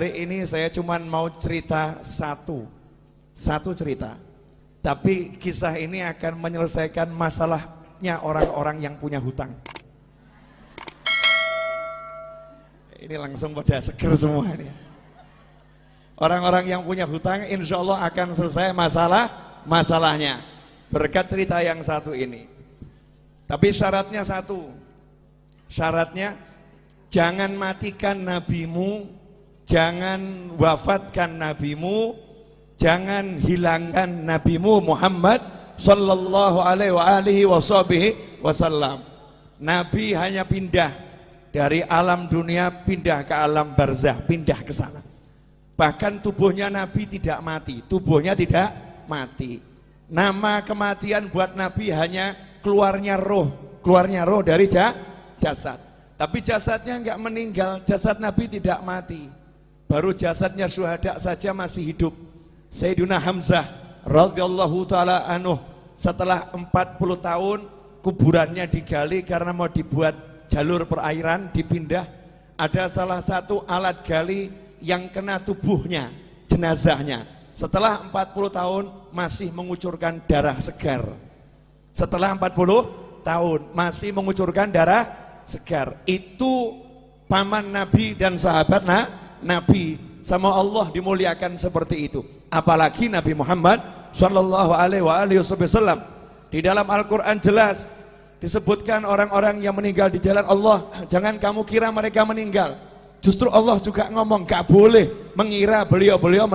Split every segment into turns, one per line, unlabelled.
hari ini saya cuma mau cerita satu, satu cerita. Tapi kisah ini akan menyelesaikan masalahnya orang-orang yang punya hutang. Ini langsung pada seger semua ini. Orang-orang yang punya hutang insya Allah akan selesai masalah masalahnya. Berkat cerita yang satu ini. Tapi syaratnya satu. Syaratnya jangan matikan nabimu jangan wafatkan nabimu jangan hilangkan nabimu Muhammad sallallahu alaihi wasallam. Nabi hanya pindah dari alam dunia pindah ke alam barzah pindah ke sana. Bahkan tubuhnya nabi tidak mati tubuhnya tidak mati. Nama kematian buat nabi hanya keluarnya roh keluarnya roh dari jasad. Tapi jasadnya enggak meninggal jasad nabi tidak mati baru jasadnya syuhada saja masih hidup. Sayyidina Hamzah radhiyallahu taala anuh setelah 40 tahun kuburannya digali karena mau dibuat jalur perairan dipindah ada salah satu alat gali yang kena tubuhnya jenazahnya. Setelah 40 tahun masih mengucurkan darah segar. Setelah 40 tahun masih mengucurkan darah segar. Itu paman Nabi dan sahabat nah, Nabi sama Allah dimuliakan seperti itu. Apalagi Nabi Muhammad Shallallahu Alaihi Wasallam. Di dalam Al-Quran jelas disebutkan orang-orang yang meninggal di jalan Allah jangan kamu kira mereka meninggal. Justru Allah juga ngomong gak boleh mengira beliau-beliau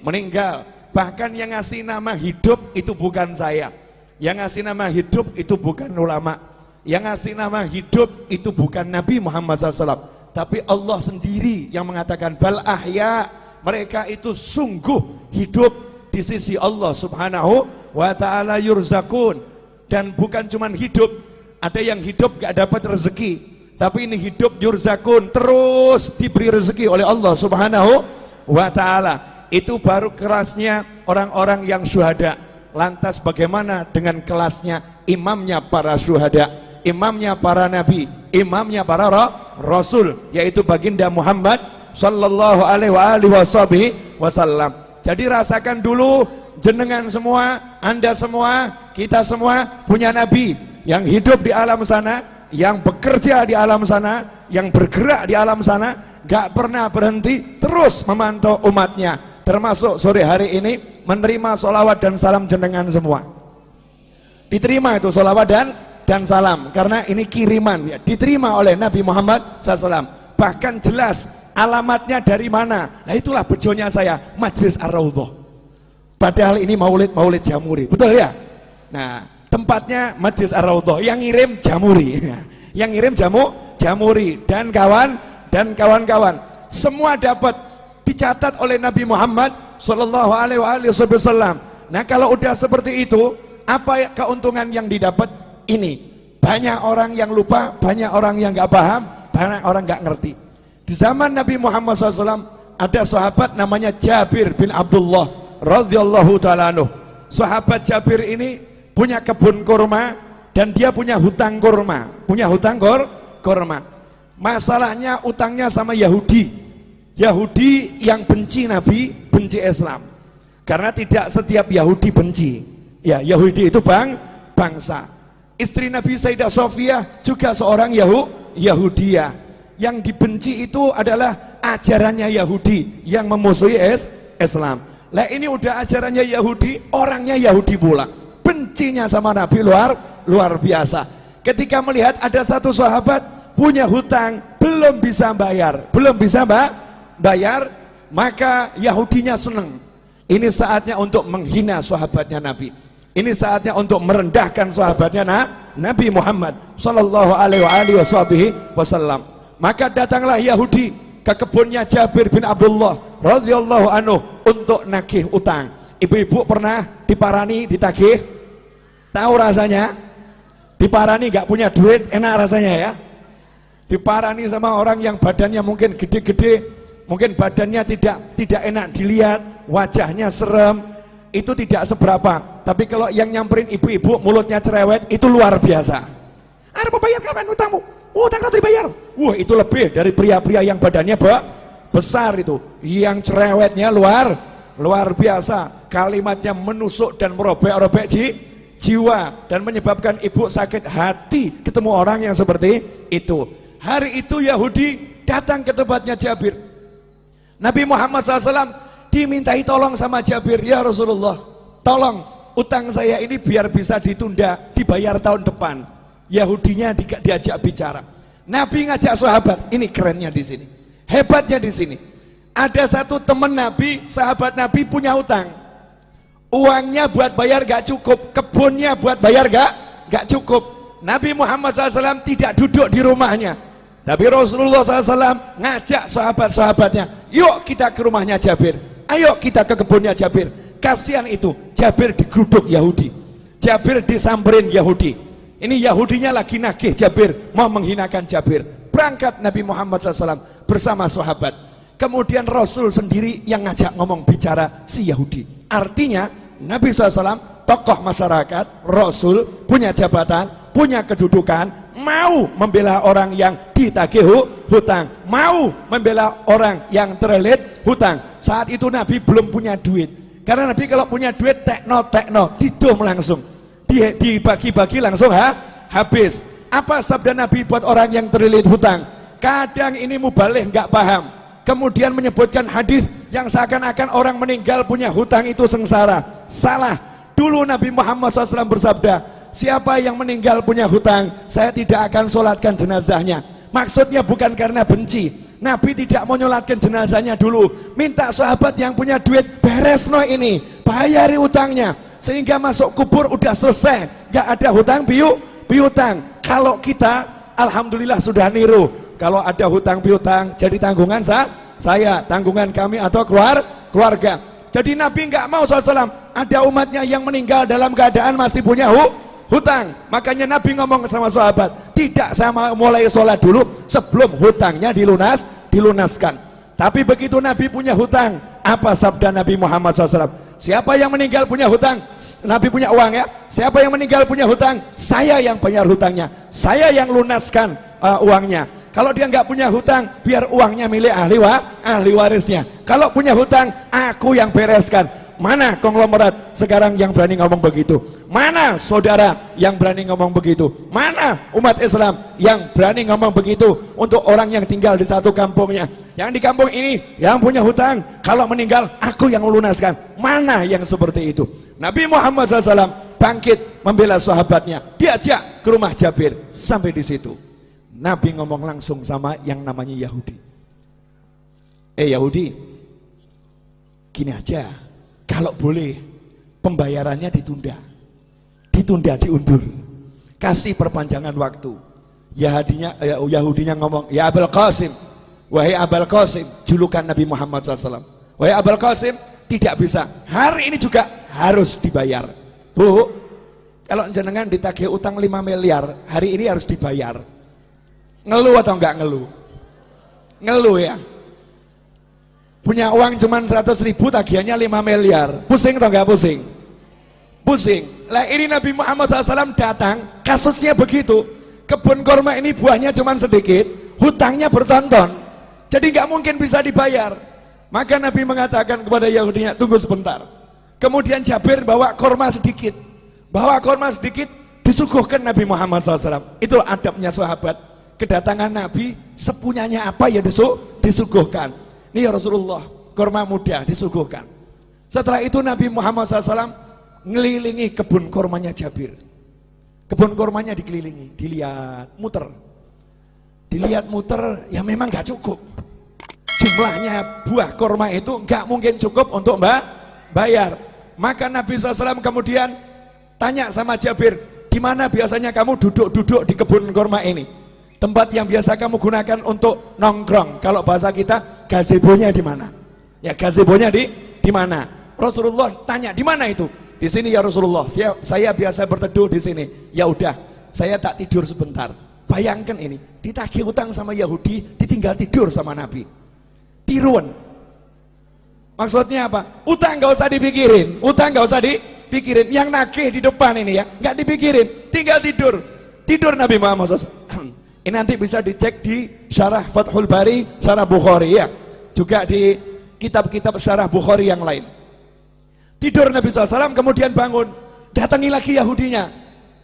meninggal. Bahkan yang ngasih nama hidup itu bukan saya. Yang ngasih nama hidup itu bukan ulama. Yang ngasih nama hidup itu bukan Nabi Muhammad SAW tapi Allah sendiri yang mengatakan bal ahya. Mereka itu sungguh hidup di sisi Allah subhanahu wa ta'ala yurzakun. Dan bukan cuman hidup ada yang hidup gak dapat rezeki. Tapi ini hidup yurzakun terus diberi rezeki oleh Allah subhanahu wa ta'ala. Itu baru kerasnya orang-orang yang syuhada. Lantas bagaimana dengan kelasnya imamnya para syuhada? Imamnya para nabi? Imamnya para roh Rasul yaitu baginda Muhammad sallallahu alaihi wasallam. Jadi rasakan dulu jenengan semua, Anda semua, kita semua punya nabi yang hidup di alam sana, yang bekerja di alam sana, yang bergerak di alam sana, gak pernah berhenti terus memantau umatnya. Termasuk sore hari ini menerima solawat dan salam jenengan semua. Diterima itu solawat dan dan salam. Karena ini kiriman ya diterima oleh Nabi Muhammad SAW bahkan jelas alamatnya dari mana. Nah itulah bejonya saya Majlis Ar-Raudhah. Padahal ini maulid maulid Jamuri betul ya? Nah tempatnya Majlis Ar-Raudhah. Yang ngirim Jamuri. Yang ngirim jamu Jamuri. Dan kawan dan kawan-kawan. Semua dapat dicatat oleh Nabi Muhammad Shallallahu Alaihi Wasallam. Nah kalau udah seperti itu apa keuntungan yang didapat ini. Banyak orang yang lupa banyak orang yang gak paham banyak orang gak ngerti. Di zaman Nabi Muhammad SAW ada sahabat namanya Jabir bin Abdullah radhiyallahu taala sahabat Jabir ini punya kebun kurma dan dia punya hutang kurma punya hutang kur kurma. Masalahnya utangnya sama Yahudi. Yahudi yang benci Nabi benci Islam. Karena tidak setiap Yahudi benci. Ya Yahudi itu bang bangsa Istri Nabi Sayyidah Sofia juga seorang Yahu, Yahudia. Yang dibenci itu adalah ajarannya Yahudi yang memusuhi es, Islam. Lah ini udah ajarannya Yahudi, orangnya Yahudi pula. Bencinya sama Nabi luar luar biasa. Ketika melihat ada satu sahabat punya hutang belum bisa bayar, belum bisa mbak bayar, maka Yahudinya seneng. Ini saatnya untuk menghina sahabatnya Nabi ini saatnya untuk merendahkan sahabatnya nah, Nabi Muhammad sallallahu alaihi wasallam. Maka datanglah Yahudi ke kebunnya Jabir bin Abdullah radhiyallahu anhu untuk nagih utang. Ibu-ibu pernah diparani ditagih? Tahu rasanya? Diparani gak punya duit enak rasanya ya? diparani sama orang yang badannya mungkin gede-gede, mungkin badannya tidak tidak enak dilihat, wajahnya serem, itu tidak seberapa. Tapi kalau yang nyamperin ibu-ibu mulutnya cerewet itu luar biasa. Ada mau bayar kapan utangmu? Utang nanti dibayar. Wah itu lebih dari pria-pria yang badannya be besar itu. Yang cerewetnya luar luar biasa. Kalimatnya menusuk dan merobek-robek ji, jiwa dan menyebabkan ibu sakit hati ketemu orang yang seperti itu. Hari itu Yahudi datang ke tempatnya Jabir. Nabi Muhammad SAW dimintai tolong sama Jabir, ya Rasulullah, tolong utang saya ini biar bisa ditunda, dibayar tahun depan. Yahudinya di, diajak bicara. Nabi ngajak sahabat, ini kerennya di sini. Hebatnya di sini. Ada satu teman Nabi, sahabat Nabi punya utang. Uangnya buat bayar gak cukup, kebunnya buat bayar gak, gak cukup. Nabi Muhammad SAW tidak duduk di rumahnya. Tapi Rasulullah SAW ngajak sahabat-sahabatnya, yuk kita ke rumahnya Jabir, ayo kita ke kebunnya Jabir. Kasihan itu, Jabir digeruduk Yahudi. Jabir disamperin Yahudi. Ini Yahudinya lagi nagih Jabir, mau menghinakan Jabir. Berangkat Nabi Muhammad SAW bersama sahabat. Kemudian Rasul sendiri yang ngajak ngomong bicara si Yahudi. Artinya Nabi SAW tokoh masyarakat, Rasul punya jabatan, punya kedudukan, mau membela orang yang ditagih hutang, mau membela orang yang terlilit hutang. Saat itu Nabi belum punya duit. Karena Nabi kalau punya duit tekno tekno didom langsung. Dibagi-bagi langsung ha? habis. Apa sabda Nabi buat orang yang terlilit hutang? Kadang ini mubalih nggak paham. Kemudian menyebutkan hadis yang seakan-akan orang meninggal punya hutang itu sengsara. Salah. Dulu Nabi Muhammad SAW bersabda siapa yang meninggal punya hutang saya tidak akan sholatkan jenazahnya. Maksudnya bukan karena benci. Nabi tidak mau nyolatkan jenazahnya dulu. Minta sahabat yang punya duit beres no ini bayari utangnya sehingga masuk kubur udah selesai. Gak ada hutang piu piutang kalau kita Alhamdulillah sudah niru. Kalau ada hutang piutang jadi tanggungan sa saya tanggungan kami atau keluar keluarga. Jadi Nabi nggak mau SAW ada umatnya yang meninggal dalam keadaan masih punya hu, hutang makanya Nabi ngomong sama sahabat tidak sama mulai sholat dulu sebelum hutangnya dilunas dilunaskan tapi begitu Nabi punya hutang apa sabda Nabi Muhammad SAW Siapa yang meninggal punya hutang? Nabi punya uang ya. Siapa yang meninggal punya hutang? Saya yang bayar hutangnya. Saya yang lunaskan uh, uangnya. Kalau dia nggak punya hutang, biar uangnya milik ahli wa, ahli warisnya. Kalau punya hutang, aku yang bereskan. Mana konglomerat sekarang yang berani ngomong begitu? Mana saudara yang berani ngomong begitu? Mana umat Islam yang berani ngomong begitu untuk orang yang tinggal di satu kampungnya? Yang di kampung ini yang punya hutang, kalau meninggal aku yang melunaskan. Mana yang seperti itu? Nabi Muhammad SAW bangkit membela sahabatnya, diajak ke rumah Jabir sampai di situ. Nabi ngomong langsung sama yang namanya Yahudi. Eh Yahudi, gini aja, kalau boleh pembayarannya ditunda. Ditunda, diundur. Kasih perpanjangan waktu. Yahudinya, eh, Yahudinya ngomong, ya Abul Qasim, wahai Abul Qasim, julukan Nabi Muhammad SAW. Wahai Abul Qasim, tidak bisa. Hari ini juga harus dibayar. Bu, kalau jenengan ditagih utang 5 miliar, hari ini harus dibayar. Ngeluh atau enggak ngeluh? Ngeluh ya punya uang cuma 100 ribu tagihannya 5 miliar pusing atau enggak pusing pusing. Lah ini Nabi Muhammad SAW datang kasusnya begitu. Kebun korma ini buahnya cuma sedikit hutangnya bertonton. Jadi nggak mungkin bisa dibayar. Maka Nabi mengatakan kepada Yahudinya tunggu sebentar. Kemudian Jabir bawa korma sedikit. Bawa korma sedikit disuguhkan Nabi Muhammad SAW itu adabnya sahabat. Kedatangan Nabi sepunyanya apa ya disuguhkan. Ini ya Rasulullah, korma muda disuguhkan. Setelah itu Nabi Muhammad SAW ngelilingi kebun kormanya Jabir. Kebun kormanya dikelilingi, dilihat, muter. Dilihat muter, ya memang gak cukup. Jumlahnya buah korma itu gak mungkin cukup untuk mbak bayar. Maka Nabi SAW kemudian tanya sama Jabir, di mana biasanya kamu duduk-duduk di kebun korma ini? Tempat yang biasa kamu gunakan untuk nongkrong. Kalau bahasa kita, gazebonya di mana? Ya, gazebonya di di mana? Rasulullah tanya, di mana itu? Di sini ya Rasulullah. Saya, saya biasa berteduh di sini. Ya udah, saya tak tidur sebentar. bayangkan ini ditagih utang sama Yahudi ditinggal tidur sama Nabi. Tiruan. Maksudnya apa? Utang gak usah dipikirin utang gak usah dipikirin. Yang nagih di depan ini ya nggak dipikirin tinggal tidur. Tidur Nabi Muhammad SAW ini nanti bisa dicek di syarah Fathul Bari syarah Bukhari ya. Juga di kitab-kitab syarah Bukhari yang lain tidur Nabi SAW kemudian bangun. Datangi lagi Yahudinya.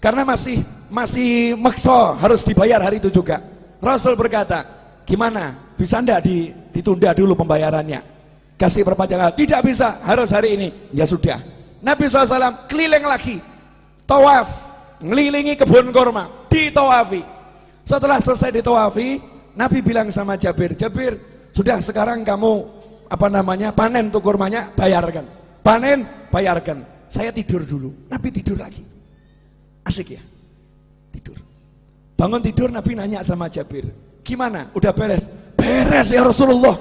Karena masih masih makso harus dibayar hari itu juga. Rasul berkata gimana? Bisa ndak ditunda dulu pembayarannya? Kasih perpanjangan tidak bisa harus hari ini. Ya sudah. Nabi SAW keliling lagi. Tawaf ngelilingi kebun korma ditawafi. Setelah selesai ditawafi Nabi bilang sama Jabir Jabir sudah sekarang kamu apa namanya panen tuh kurmanya bayarkan panen bayarkan saya tidur dulu Nabi tidur lagi Asik ya? Tidur. Bangun tidur Nabi nanya sama Jabir, gimana? Udah beres? Beres ya Rasulullah.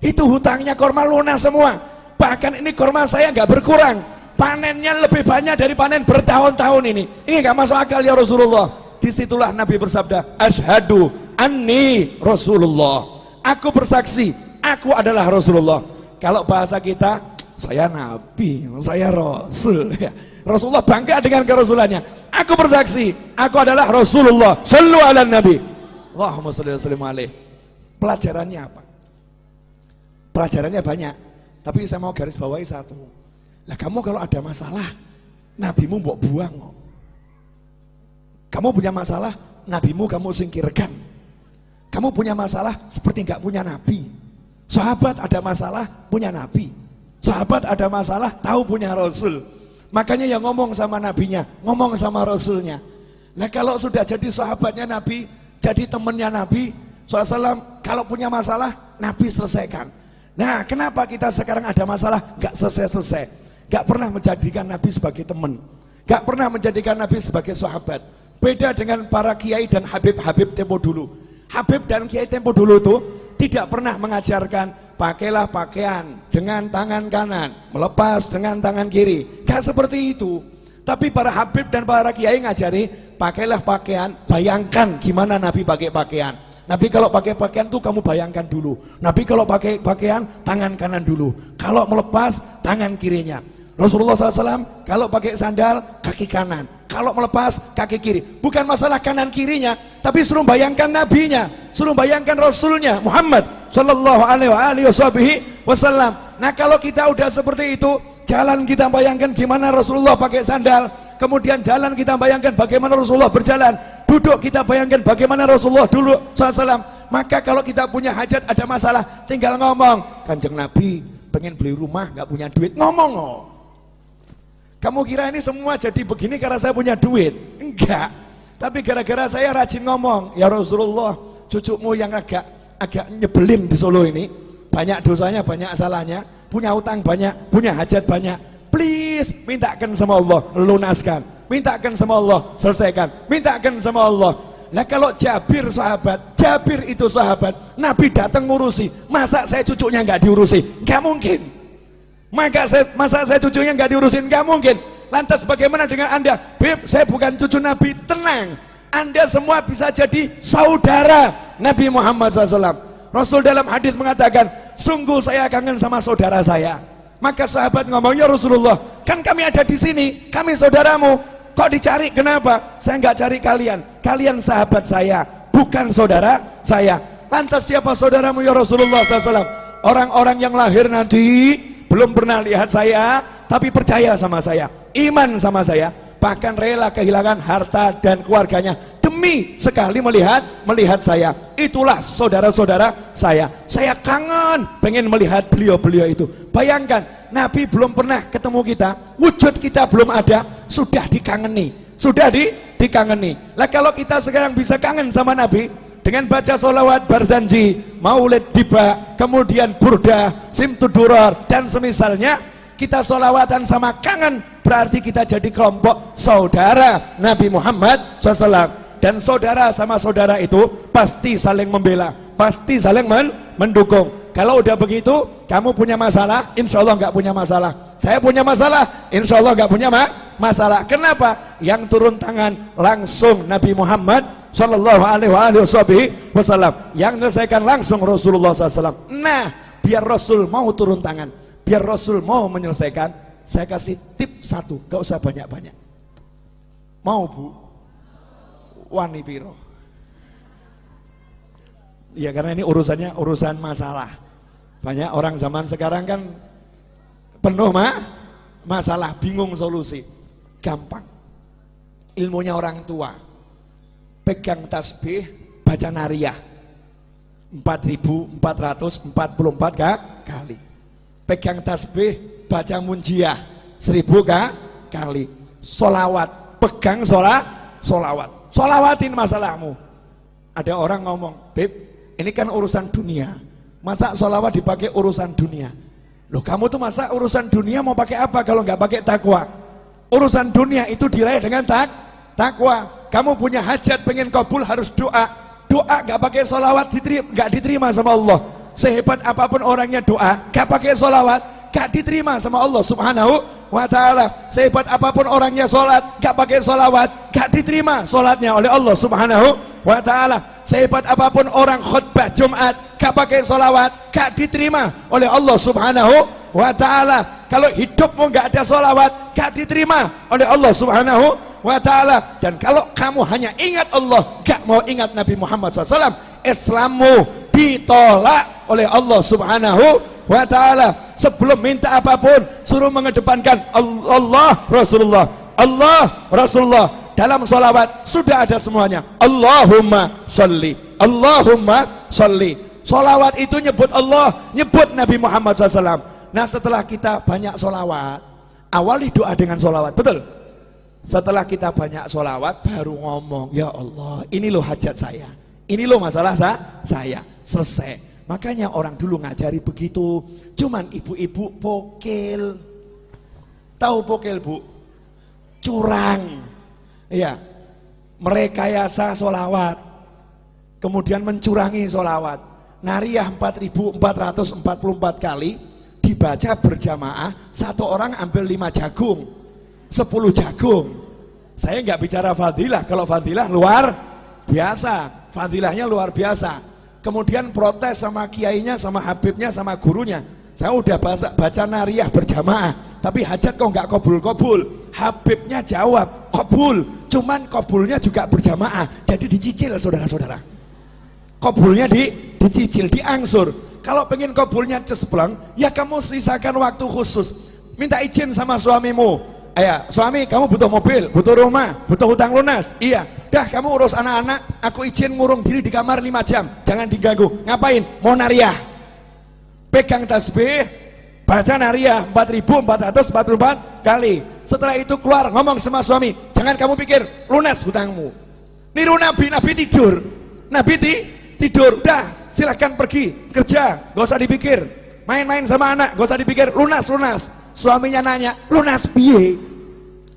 Itu hutangnya korma lunas semua. Bahkan ini korma saya nggak berkurang. Panennya lebih banyak dari panen bertahun-tahun ini. Ini nggak masuk akal ya Rasulullah. Di situlah Nabi bersabda, Ashadu anni Rasulullah. Aku bersaksi, aku adalah Rasulullah. Kalau bahasa kita, saya Nabi, saya Rasul. Ya. Rasulullah bangga dengan kerasulannya. Aku bersaksi aku adalah Rasulullah sallu ala nabi. Allahumma salli wa alaih. Pelajarannya apa? Pelajarannya banyak tapi saya mau garis bawahi satu. Lah kamu kalau ada masalah nabimu mau buang kamu punya masalah nabimu kamu singkirkan. Kamu punya masalah seperti nggak punya nabi. Sahabat ada masalah punya nabi sahabat ada masalah tahu punya rasul Makanya yang ngomong sama nabinya, ngomong sama rasulnya. Nah kalau sudah jadi sahabatnya nabi, jadi temannya nabi, SAW kalau punya masalah, nabi selesaikan. Nah kenapa kita sekarang ada masalah, gak selesai-selesai. Gak pernah menjadikan nabi sebagai teman. Gak pernah menjadikan nabi sebagai sahabat. Beda dengan para kiai dan habib-habib tempo dulu. Habib dan kiai tempo dulu itu tidak pernah mengajarkan pakailah pakaian dengan tangan kanan, melepas dengan tangan kiri. Gak seperti itu. Tapi para habib dan para kiai ngajari, pakailah pakaian, bayangkan gimana Nabi pakai pakaian. Nabi kalau pakai pakaian tuh kamu bayangkan dulu. Nabi kalau pakai pakaian, tangan kanan dulu. Kalau melepas, tangan kirinya. Rasulullah SAW kalau pakai sandal, kaki kanan. Kalau melepas, kaki kiri. Bukan masalah kanan kirinya, tapi suruh bayangkan nabinya, suruh bayangkan rasulnya, Muhammad Sallallahu alaihi wasallam. Nah kalau kita udah seperti itu, jalan kita bayangkan gimana Rasulullah pakai sandal, kemudian jalan kita bayangkan bagaimana Rasulullah berjalan, duduk kita bayangkan bagaimana Rasulullah dulu SAW. Maka kalau kita punya hajat ada masalah, tinggal ngomong, kanjeng Nabi pengen beli rumah nggak punya duit, ngomong oh. Kamu kira ini semua jadi begini karena saya punya duit? Enggak. Tapi gara-gara saya rajin ngomong, ya Rasulullah, cucumu yang agak agak nyebelin di Solo ini. Banyak dosanya banyak salahnya. Punya utang banyak punya hajat banyak. Please mintakan sama Allah lunaskan. Mintakan sama Allah selesaikan. Mintakan sama Allah. Lah kalau Jabir sahabat Jabir itu sahabat Nabi datang ngurusi. Masa saya cucunya nggak diurusi? Nggak mungkin maka saya, masa saya cucunya nggak diurusin nggak mungkin lantas bagaimana dengan anda Beb saya bukan cucu Nabi tenang anda semua bisa jadi saudara Nabi Muhammad SAW. Rasul dalam hadis mengatakan, sungguh saya kangen sama saudara saya. Maka sahabat ngomong, ya Rasulullah, kan kami ada di sini, kami saudaramu. Kok dicari? Kenapa? Saya nggak cari kalian. Kalian sahabat saya, bukan saudara saya. Lantas siapa saudaramu ya Rasulullah SAW? Orang-orang yang lahir nanti belum pernah lihat saya, tapi percaya sama saya, iman sama saya. Bahkan rela kehilangan harta dan keluarganya demi sekali melihat melihat saya. Itulah saudara-saudara saya. Saya kangen pengen melihat beliau-beliau itu. Bayangkan Nabi belum pernah ketemu kita. Wujud kita belum ada. Sudah dikangeni. Sudah di, dikangeni. Lah kalau kita sekarang bisa kangen sama Nabi dengan baca solawat barzanji maulid tiba kemudian burda simtudurar dan semisalnya kita solawatan sama kangen berarti kita jadi kelompok saudara Nabi Muhammad SAW dan saudara sama saudara itu pasti saling membela pasti saling men mendukung. Kalau udah begitu kamu punya masalah insya Allah nggak punya masalah. Saya punya masalah insya Allah nggak punya ma masalah. Kenapa? Yang turun tangan langsung Nabi Muhammad Shallallahu Alaihi Wasallam yang menyelesaikan langsung Rasulullah SAW. Nah, biar Rasul mau turun tangan, biar Rasul mau menyelesaikan, saya kasih tip satu, gak usah banyak-banyak. Mau bu? Wani piro. Ya karena ini urusannya urusan masalah. Banyak orang zaman sekarang kan penuh mah masalah, bingung solusi. Gampang. Ilmunya orang tua. Pegang tasbih, baca nariyah. 4444 kali. Pegang tasbih, baca munjiah. 1000 kali. Solawat, pegang sholat, solawat. Solawatin masalahmu. Ada orang ngomong, Beb, ini kan urusan dunia. Masa solawat dipakai urusan dunia? Loh kamu tuh masa urusan dunia mau pakai apa kalau nggak pakai takwa? Urusan dunia itu diraih dengan tak takwa. Kamu punya hajat pengen kabul harus doa. Doa nggak pakai solawat diterima, nggak diterima sama Allah. Sehebat apa pun orangnya doa, nggak pakai solawat, nggak diterima sama Allah Subhanahu wa taala. Sehebat apa pun orangnya sholat, nggak pakai solawat, nggak diterima sholatnya oleh Allah Subhanahu wa ta'ala sehebat apa pun orang khutbah Jumat gak pakai solawat gak diterima oleh Allah subhanahu wa ta'ala kalau hidupmu gak ada solawat gak diterima oleh Allah subhanahu wa ta'ala. Dan kalau kamu hanya ingat Allah gak mau ingat Nabi Muhammad SAW Islammu ditolak oleh Allah subhanahu wa ta'ala. Sebelum minta apa pun suruh mengedepankan Allah Rasulullah Allah Rasulullah. Dalam solawat sudah ada semuanya. Allahumma salli Allahumma salli. Solawat itu nyebut Allah nyebut Nabi Muhammad SAW nah setelah kita banyak solawat awali doa dengan solawat betul setelah kita banyak solawat baru ngomong ya Allah ini loh hajat saya ini loh masalah saya selesai makanya orang dulu ngajari begitu cuman ibu-ibu pokil tahu pokil bu curang Iya. Merekayasa solawat. Kemudian mencurangi solawat. Nariyah 4444 kali dibaca berjamaah. Satu orang ambil lima jagung. Sepuluh jagung. Saya nggak bicara fadilah. Kalau fadilah luar biasa. Fadilahnya luar biasa. Kemudian protes sama kiainya, sama habibnya, sama gurunya. Saya udah baca, baca nariyah berjamaah. Tapi hajat kok nggak kobul-kobul. Habibnya jawab, kobul cuman kobulnya juga berjamaah jadi dicicil saudara-saudara kobulnya di, dicicil diangsur kalau pengen kobulnya cespleng ya kamu sisakan waktu khusus minta izin sama suamimu Ayah, suami kamu butuh mobil, butuh rumah, butuh hutang lunas. Iya, dah kamu urus anak-anak, aku izin ngurung diri di kamar 5 jam, jangan diganggu. Ngapain? Mau nariah. Pegang tasbih, baca nariah 4444 kali setelah itu keluar ngomong sama suami, jangan kamu pikir lunas hutangmu. Niru Nabi, Nabi tidur. Nabi ti, tidur. Dah, silahkan pergi kerja, gak usah dipikir. Main-main sama anak, gak usah dipikir lunas lunas. Suaminya nanya, lunas piye?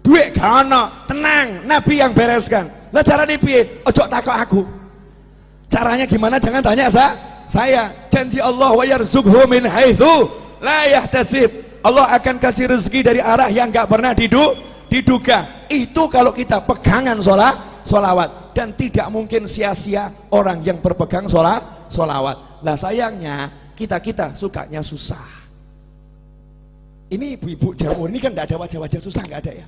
Duit gak tenang, Nabi yang bereskan. Lah cara piye? Ojo takut aku. Caranya gimana? Jangan tanya sa saya. Janji Allah wa yarzukhu min haitsu la yahtasib Allah akan kasih rezeki dari arah yang gak pernah didu, diduga itu kalau kita pegangan sholat sholawat dan tidak mungkin sia-sia orang yang berpegang sholat sholawat nah sayangnya kita-kita sukanya susah ini ibu-ibu jamur ini kan gak ada wajah-wajah susah gak ada ya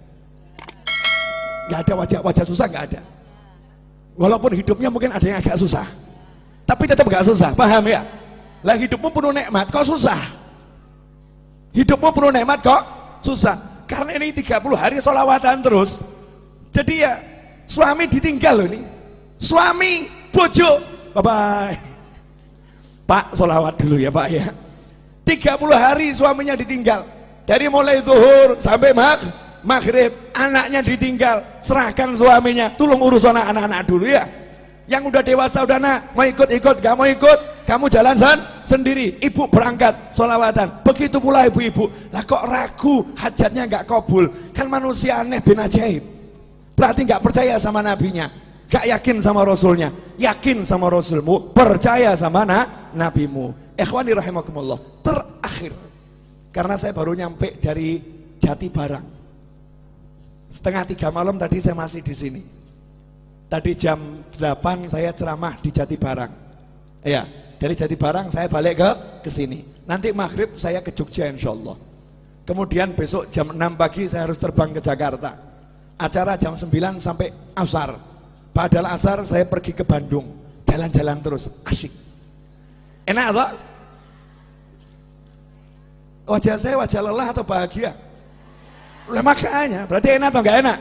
gak ada wajah-wajah susah gak ada. Walaupun hidupnya mungkin ada yang agak susah. Tapi tetap gak susah paham ya? Lah hidupmu penuh nikmat kok susah? Hidupmu penuh nikmat kok susah? Karena ini 30 hari solawatan terus. Jadi ya suami ditinggal loh ini. Suami bojo. Bye bye pak solawat dulu ya pak ya. 30 hari suaminya ditinggal. Dari mulai zuhur sampai mag maghrib anaknya ditinggal serahkan suaminya tolong urus anak-anak dulu ya. Yang udah dewasa udah nak mau ikut-ikut gak mau ikut kamu jalan san sendiri ibu berangkat solawatan begitu pula ibu-ibu lah kok ragu hajatnya gak kabul kan manusia aneh bin ajaib. Berarti gak percaya sama nabinya gak yakin sama rasulnya yakin sama rasulmu percaya sama na, nabimu. Ikhwani rahimakumullah terakhir karena saya baru nyampe dari Jati Barang setengah tiga malam tadi saya masih di sini Tadi jam 8 saya ceramah di Jati Barang. Ya, dari Jati Barang saya balik ke ke sini. Nanti maghrib saya ke Jogja insya Allah. Kemudian besok jam 6 pagi saya harus terbang ke Jakarta. Acara jam 9 sampai asar. Padahal asar saya pergi ke Bandung. Jalan-jalan terus, asik. Enak atau? Wajah saya wajah lelah atau bahagia? Lah makanya, berarti enak atau enggak enak?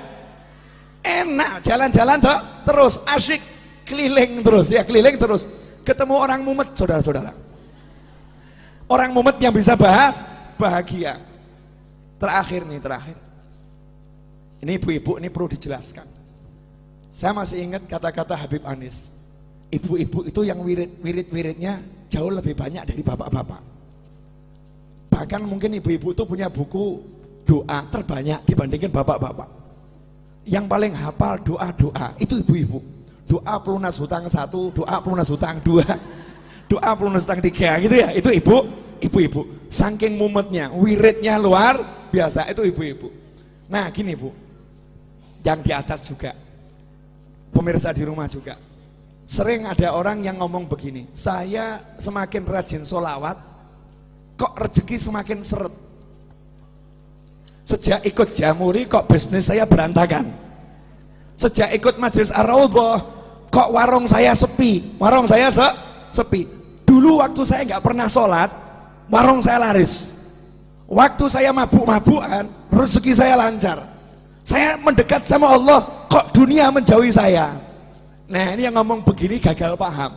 Enak, jalan-jalan toh terus, asik, keliling terus, ya keliling terus. Ketemu orang mumet, saudara-saudara. Orang mumet yang bisa bahagia. Terakhir nih, terakhir. Ini ibu-ibu, ini perlu dijelaskan. Saya masih ingat kata-kata Habib Anis. Ibu-ibu itu yang wirid-wirid-wiridnya jauh lebih banyak dari bapak-bapak. Bahkan mungkin ibu-ibu itu punya buku doa terbanyak dibandingkan bapak-bapak. Yang paling hafal doa-doa itu ibu-ibu. Doa pelunas hutang satu, doa pelunas hutang dua, doa pelunas hutang tiga gitu ya. Itu ibu, ibu-ibu. Saking mumetnya, wiridnya luar biasa itu ibu-ibu. Nah gini bu, yang di atas juga, pemirsa di rumah juga. Sering ada orang yang ngomong begini, saya semakin rajin solawat, kok rezeki semakin seret Sejak ikut jamuri kok bisnis saya berantakan. Sejak ikut majelis ar kok warung saya sepi. Warung saya se sepi. Dulu waktu saya nggak pernah sholat, warung saya laris. Waktu saya mabuk-mabukan, rezeki saya lancar. Saya mendekat sama Allah, kok dunia menjauhi saya. Nah ini yang ngomong begini gagal paham.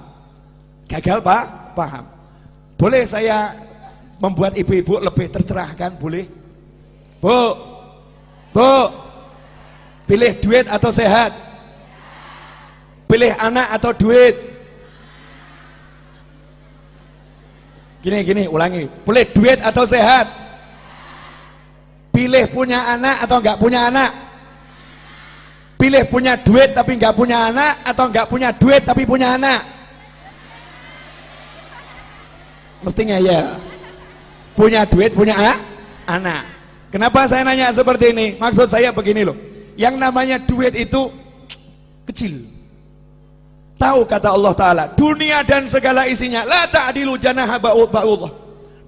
Gagal pak, paham. Boleh saya membuat ibu-ibu lebih tercerahkan, boleh? Bu, bu, pilih duit atau sehat? Pilih anak atau duit? Gini, gini, ulangi. Pilih duit atau sehat? Pilih punya anak atau enggak punya anak? Pilih punya duit tapi enggak punya anak atau enggak punya duit tapi punya anak? Mestinya ya. Punya duit, punya anak. Kenapa saya nanya seperti ini? Maksud saya begini loh. Yang namanya duit itu kecil. Tahu kata Allah Ta'ala, dunia dan segala isinya, la ta'adilu janaha ba'ullah.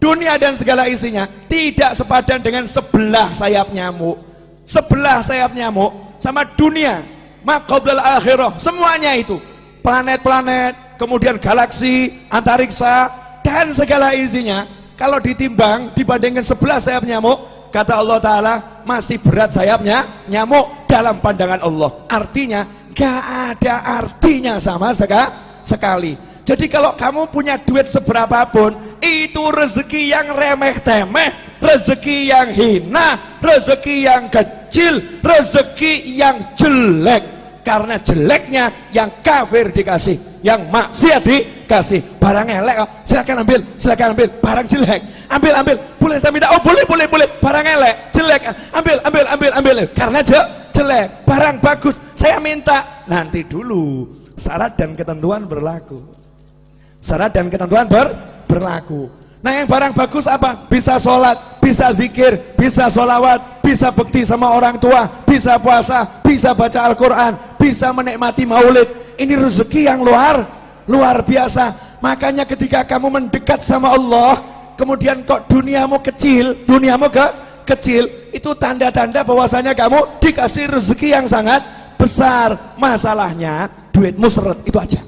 Dunia dan segala isinya tidak sepadan dengan sebelah sayap nyamuk. Sebelah sayap nyamuk sama dunia, makoblal akhirah, semuanya itu. Planet-planet, kemudian galaksi, antariksa, dan segala isinya, kalau ditimbang dibandingkan sebelah sayap nyamuk, kata Allah Ta'ala masih berat sayapnya nyamuk dalam pandangan Allah. Artinya gak ada artinya sama sekali. Jadi kalau kamu punya duit seberapapun itu rezeki yang remeh temeh rezeki yang hina rezeki yang kecil rezeki yang jelek. Karena jeleknya yang kafir dikasih yang maksiat dikasih. Barang elek silakan ambil silakan ambil. Barang jelek ambil ambil boleh saya minta? Oh boleh boleh boleh. Barang elek jelek. Ambil ambil ambil ambil. Karena je, jelek. Barang bagus saya minta. Nanti dulu syarat dan ketentuan berlaku. Syarat dan ketentuan ber, berlaku. Nah yang barang bagus apa? Bisa sholat bisa zikir bisa sholawat bisa bekti sama orang tua bisa puasa bisa baca Al-Quran bisa menikmati maulid. Ini rezeki yang luar luar biasa. Makanya ketika kamu mendekat sama Allah kemudian kok duniamu kecil duniamu ke kecil itu tanda-tanda bahwasanya kamu dikasih rezeki yang sangat besar. Masalahnya duitmu seret itu aja.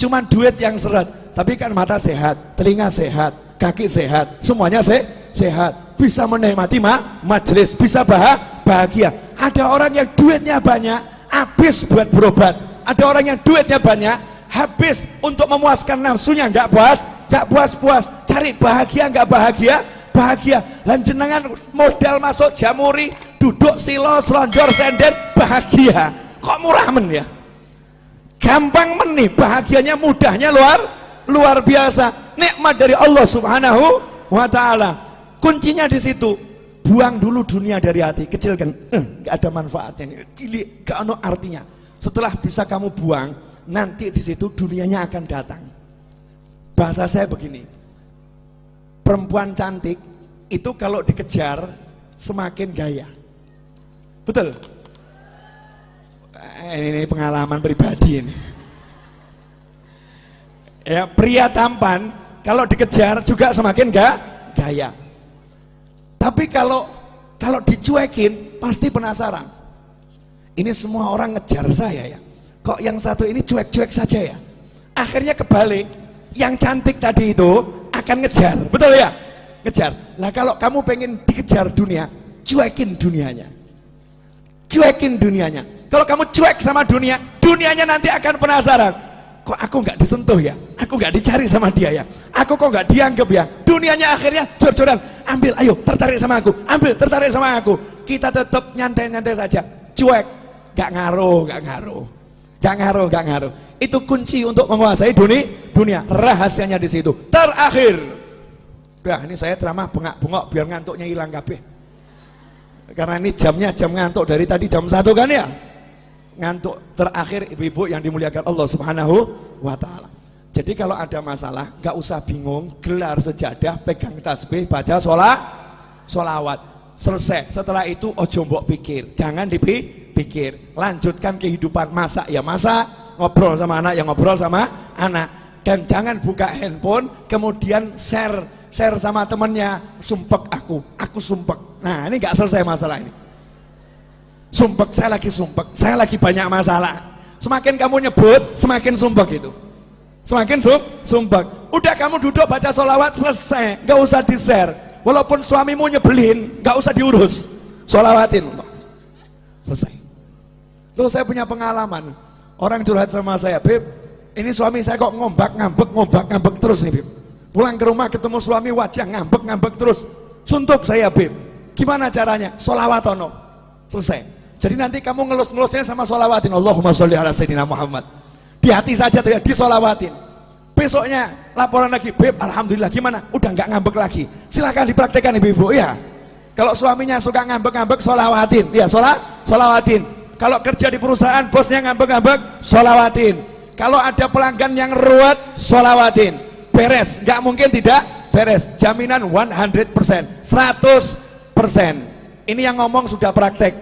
Cuman duit yang seret tapi kan mata sehat telinga sehat kaki sehat semuanya se sehat. Bisa menikmati ma majelis bisa bah bahagia. Ada orang yang duitnya banyak habis buat berobat. Ada orang yang duitnya banyak habis untuk memuaskan nafsunya nggak puas nggak puas-puas cari bahagia nggak bahagia? Bahagia. Lanjenangan modal masuk jamuri duduk silo selonjor senden bahagia. Kok murah men ya? Gampang men nih bahagianya mudahnya luar luar biasa. Nikmat dari Allah subhanahu wa ta'ala. Kuncinya di situ. Buang dulu dunia dari hati. Kecilkan eh, ada manfaatnya cilik gak ada artinya. Setelah bisa kamu buang nanti di situ dunianya akan datang. Bahasa saya begini perempuan cantik itu kalau dikejar semakin gaya betul ini, ini pengalaman pribadi ini. Ya, pria tampan kalau dikejar juga semakin gak gaya. Tapi kalau kalau dicuekin pasti penasaran. Ini semua orang ngejar saya ya. Kok yang satu ini cuek-cuek saja ya? Akhirnya kebalik, yang cantik tadi itu akan ngejar, betul ya? Ngejar. Lah kalau kamu pengen dikejar dunia, cuekin dunianya. Cuekin dunianya. Kalau kamu cuek sama dunia, dunianya nanti akan penasaran. Kok aku nggak disentuh ya? Aku nggak dicari sama dia ya? Aku kok nggak dianggap ya? Dunianya akhirnya jor-joran. Ambil, ayo tertarik sama aku. Ambil, tertarik sama aku. Kita tetap nyantai-nyantai saja. Cuek, nggak ngaruh, nggak ngaruh. Gak ngaruh, gak ngaruh. Itu kunci untuk menguasai dunia. Dunia. Rahasianya di situ. Terakhir. Nah, ini saya ceramah bengak-bengok biar ngantuknya hilang kabeh. Karena ini jamnya jam ngantuk dari tadi jam satu kan ya. Ngantuk terakhir ibu-ibu yang dimuliakan Allah Subhanahu wa taala. Jadi kalau ada masalah, gak usah bingung, gelar sejadah, pegang tasbih, baca sholat, sholawat. Selesai. Setelah itu ojo mbok pikir, jangan dipikir pikir, lanjutkan kehidupan masak ya masak, ngobrol sama anak ya ngobrol sama anak. Dan jangan buka handphone, kemudian share share sama temennya, sumpek aku, aku sumpek. Nah ini gak selesai masalah ini. Sumpek, saya lagi sumpek, saya lagi banyak masalah. Semakin kamu nyebut, semakin sumpek itu. Semakin sum, sumpek. Udah kamu duduk baca sholawat selesai, gak usah di share. Walaupun suamimu nyebelin, gak usah diurus. Sholawatin. Selesai. Loh saya punya pengalaman. Orang curhat sama saya, Beb, ini suami saya kok ngombak, ngambek, ngombak, ngambek terus nih, Beb. Pulang ke rumah ketemu suami wajah ngambek, ngambek terus. Suntuk saya, Beb. Gimana caranya? Solawatono. Selesai. Jadi nanti kamu ngelus-ngelusnya sama solawatin. Allahumma sholli ala Sayyidina Muhammad. Di hati saja tidak disolawatin. Besoknya laporan lagi, Beb, Alhamdulillah gimana? Udah nggak ngambek lagi. Silahkan dipraktekkan ibu-ibu ya. Kalau suaminya suka ngambek-ngambek, solawatin. Ya, sholat, solawatin kalau kerja di perusahaan bosnya ngambek-ngambek, solawatin. Kalau ada pelanggan yang ruwet, solawatin. Beres, nggak mungkin tidak beres. Jaminan 100%, 100%. Ini yang ngomong sudah praktek.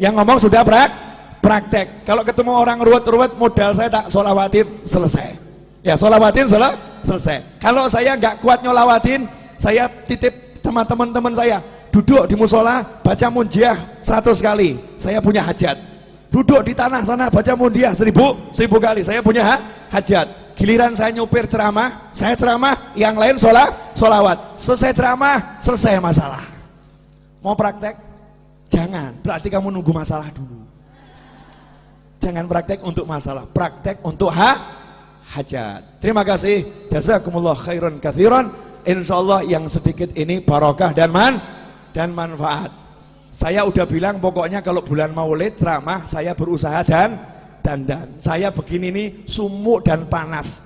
Yang ngomong sudah prak, praktek. Kalau ketemu orang ruwet-ruwet, modal saya tak solawatin, selesai. Ya, solawatin sel selesai. Kalau saya nggak kuat nyolawatin, saya titip sama teman-teman saya, duduk di musola, baca munjiah 100 kali. Saya punya hajat. Duduk di tanah sana baca mundiah seribu seribu kali. Saya punya ha? hajat. Giliran saya nyupir ceramah saya ceramah yang lain sholat sholawat. Selesai ceramah selesai masalah. Mau praktek? Jangan. Berarti kamu nunggu masalah dulu. Jangan praktek untuk masalah. Praktek untuk ha hajat terima kasih jazakumullah khairan kathiran insyaallah yang sedikit ini barokah dan man dan manfaat saya udah bilang pokoknya kalau bulan maulid ceramah saya berusaha dan dandan. Saya begini nih sumuk dan panas.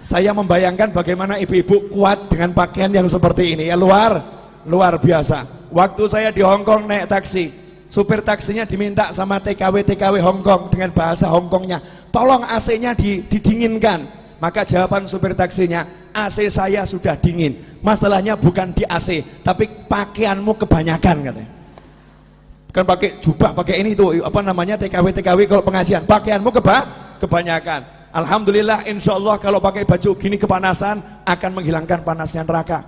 Saya membayangkan bagaimana ibu-ibu kuat dengan pakaian yang seperti ini ya luar luar biasa. Waktu saya di Hongkong naik taksi, supir taksinya diminta sama TKW TKW Hongkong dengan bahasa Hongkongnya, tolong AC-nya didinginkan. Maka jawaban supir taksinya, AC saya sudah dingin. Masalahnya bukan di AC, tapi pakaianmu kebanyakan katanya. Kan pakai jubah pakai ini tuh apa namanya TKW TKW kalau pengajian. Pakaianmu keba kebanyakan. Alhamdulillah insya Allah kalau pakai baju gini kepanasan akan menghilangkan panasnya neraka.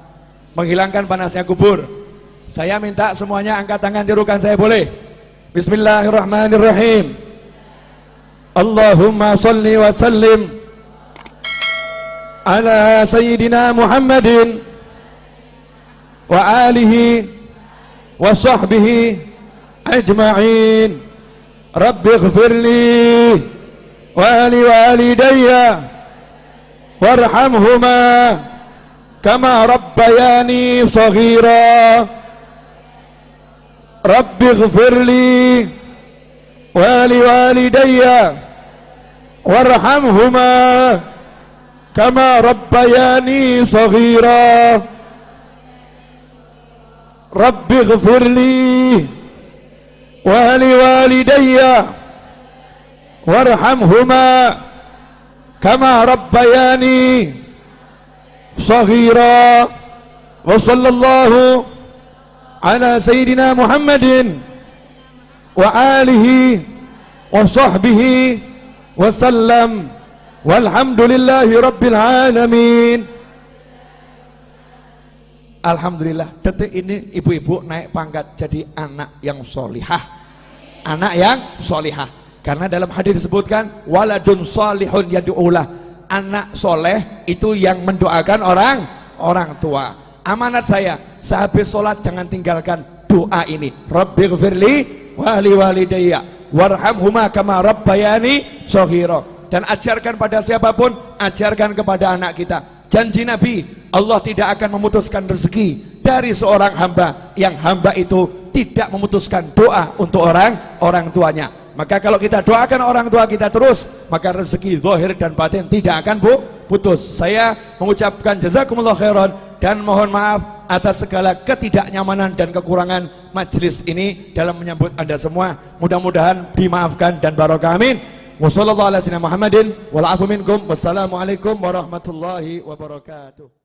Menghilangkan panasnya kubur. Saya minta semuanya angkat tangan tirukan saya boleh. Bismillahirrahmanirrahim اللهم صل وسلم على سيدنا محمد وآله وصحبه أجمعين. رب اغفر لي ولوالدي وارحمهما كما ربياني صغيرا. رب اغفر لي ولوالدي وارحمهما كما ربياني صغيرا. رب اغفر لي ولوالدي وارحمهما كما ربياني صغيرا. وصلى الله على سيدنا محمد وآله wa sahbihi wasallam walhamdulillahi rabbil alamin Alhamdulillah detik ini ibu-ibu naik pangkat jadi anak yang solihah. Anak yang solihah. Karena dalam hadis disebutkan waladun solihun yadu'ulah anak soleh itu yang mendoakan orang orang tua. Amanat saya sehabis sholat jangan tinggalkan doa ini. Rabbi gfirli wali walidayya warhamhuma kama rabbayani sohiro dan ajarkan pada siapa pun ajarkan kepada anak kita. Janji Nabi Allah tidak akan memutuskan rezeki dari seorang hamba. Yang hamba itu tidak memutuskan doa untuk orang orang tuanya. Maka kalau kita doakan orang tua kita terus maka rezeki zahir dan batin tidak akan bu putus. Saya mengucapkan jazakumullah khairan dan mohon maaf atas segala ketidaknyamanan dan kekurangan majelis ini dalam menyambut anda semua. Mudah-mudahan dimaafkan dan barokah. Amin. Wassalamualaikum warahmatullahi wabarakatuh.